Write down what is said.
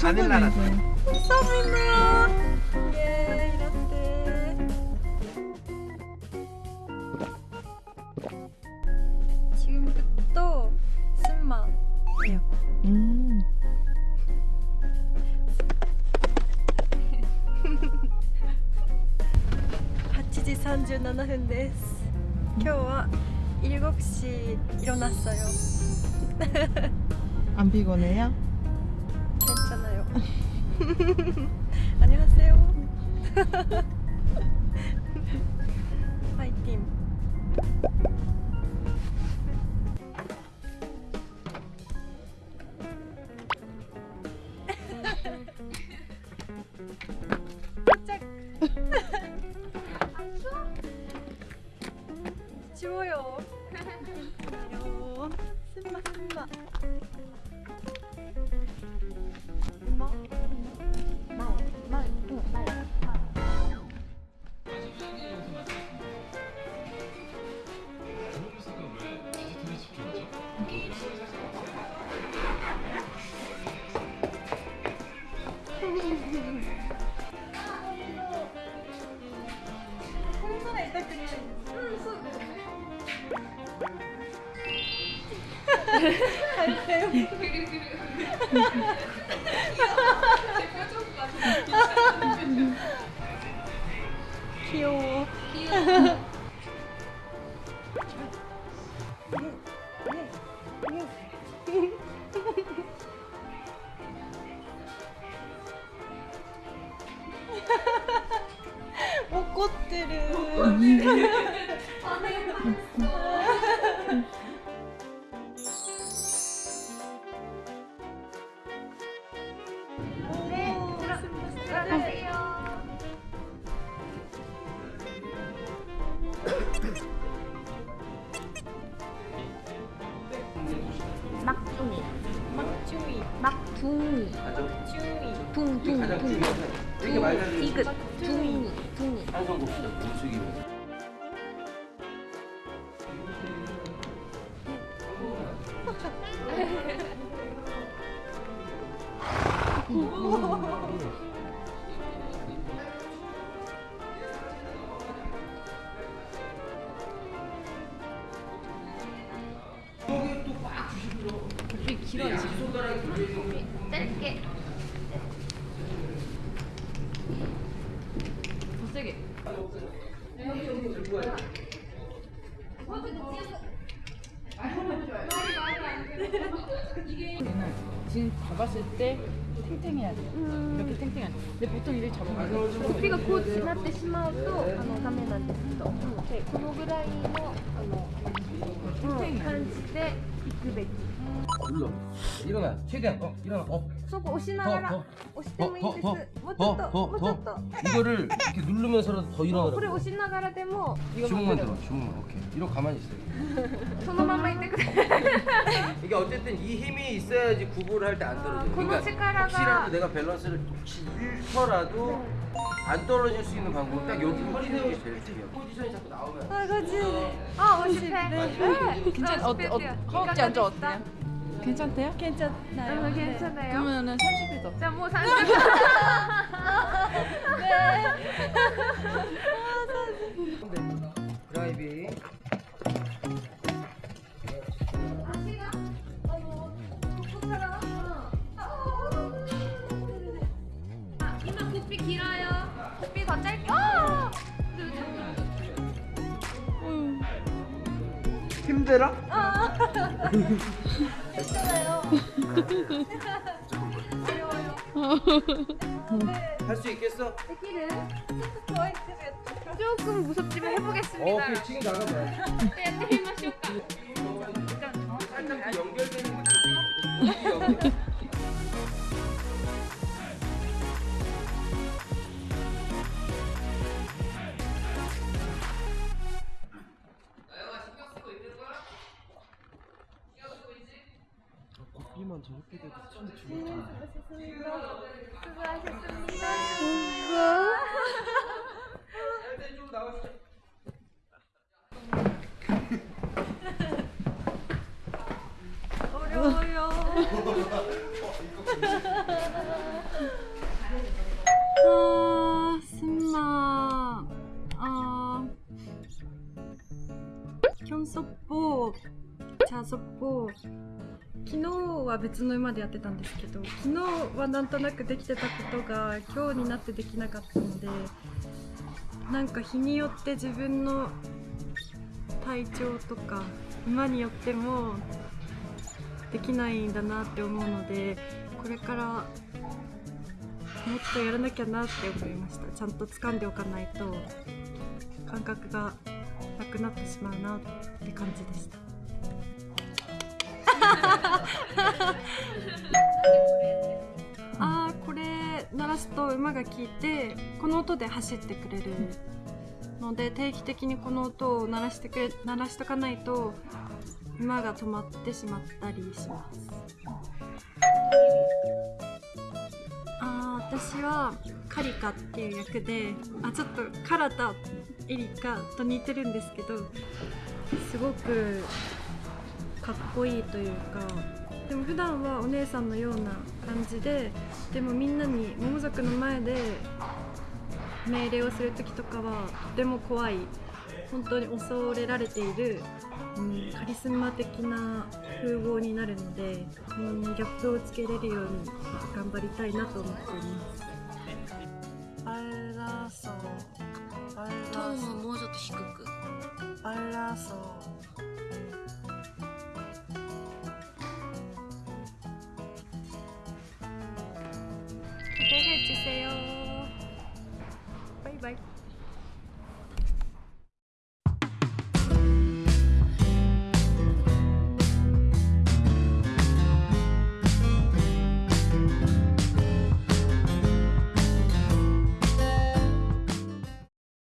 어, 바닐라 라떼. 서브네요. 예, 이렇게. 지금부터 승마예요. 음. 8지37分です今日は7시 일어났어요 안 피곤해요? 괜찮아요 안녕하세요. 파이팅. 짝. 지워요. 귀여워 쓴마 쓴마 入りたですうんそうよね。入ったよ器用器用 둥이 막둥이. 둥둥 둥. 이렇게 말하는 디귿 둥이 둥이. 봅시다. 무수기면. 짧게 얘는 지금 잡았을 때 탱탱해야 돼. 이렇게 탱탱해야 돼. 근데 보통 이렇게 잡아가지고 首がこうなってしまうとあのダメなんですけど、でこのぐらいのあの、うん、感じで 900. 눌러. 일어나. 최대한. 어, 일어나. 어. 저거 오시나가라. 오시테모이데스. 뭐좀더뭐좀더 이거를 이렇게 누르면서라도 더 일어나라. 그래 오시나가라 데모. 주문만 들어. 주문만. 오케이. 이러 가만히 있어요. 손만 있대. 이게 어쨌든 이 힘이 있어야지 구부를 할 때 안 떨어져. 그러니까 혹시라도 내가 밸런스를 혹시 1초라도 안 떨어질 수 있는 방법은 딱 여기 허리 세우는 게 제일 중요해. 포지션이 자꾸 나오면 아 그치 아 50회 네. 괜찮 어, 어, 허벅지 앉아 어때요? 괜찮대요? 괜찮나요? 음, 괜찮아요 그러면은 30일 더. 자, 뭐 30분. 드라이빙. 힘들어? 할 수 있겠어? 조금 무섭지만 해보겠습니다. 어, 오케이 지금 나가봐. 네, 하루만 저렇게 돼도 참 좋았잖아 수고하셨습니다 수고하셨습니다 어려워요 아 신나. 아. 현섭복. 자섭복. は別の馬でやってたんですけど昨日はなんとなくできてたことが今日になってできなかったのでなんか日によって自分の体調とか馬によってもできないんだなって思うのでこれからもっとやらなきゃなって思いました。ちゃんと掴んでおかないと感覚がなくなってしまうなって感じでした。聞いてこの音で走ってくれるので定期的にこの音を鳴らしてくれ鳴らしとかないと馬が止まってしまったりします。あ私はカリカっていう役であちょっとカラタエリカと似てるんですけどすごくかっこいいというかでも普段はお姉さんのような感じででもみんなに桃族の前で命令をする時とかはとても怖い本当に恐れられている、うん、カリスマ的な風貌になるのでそのギャップをつけれるように頑張りたいなと思っています。あらそうあトーンもうちょっと低く。あらそう 기대해 주세요.